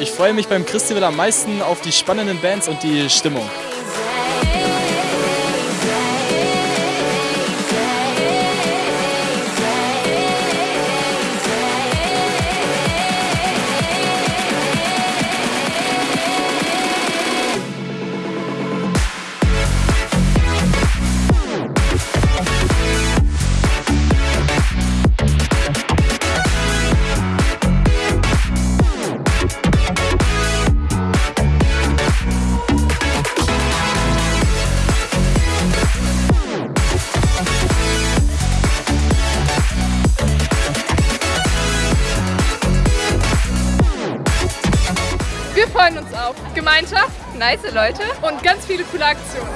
Ich freue mich beim Christival am meisten auf die spannenden Bands und die Stimmung. Freuen uns auf Gemeinschaft, nice Leute und ganz viele coole Aktionen.